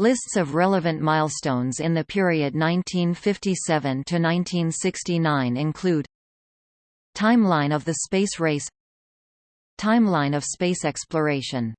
Lists of relevant milestones in the period 1957 to 1969 include Timeline of the space race Timeline of space exploration